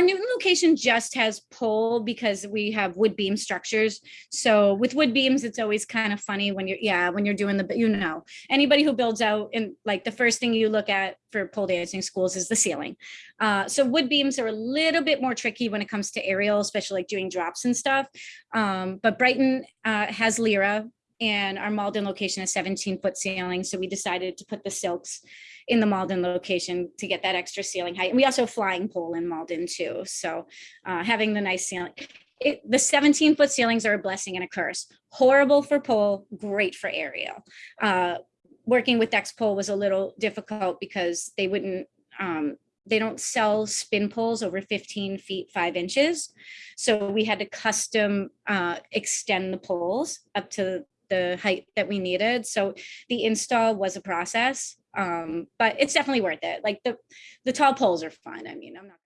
our Newton location just has pole because we have wood beam structures. So with wood beams, it's always kind of funny when you're, yeah, when you're doing the, you know, anybody who builds out and like the first thing you look at for pole dancing schools is the ceiling. Uh, so wood beams are a little bit more tricky when it comes to aerial, especially like doing drops and stuff. Um, but Brighton uh, has Lyra and our Malden location is 17 foot ceiling. So we decided to put the silks in the Malden location to get that extra ceiling height. And we also have flying pole in Malden too. So uh, having the nice ceiling. It, the 17 foot ceilings are a blessing and a curse. Horrible for pole, great for aerial. Uh, working with X-Pole was a little difficult because they wouldn't, um, they don't sell spin poles over 15 feet, five inches. So we had to custom uh, extend the poles up to the height that we needed. So the install was a process, um, but it's definitely worth it. Like the, the tall poles are fun. I mean, I'm not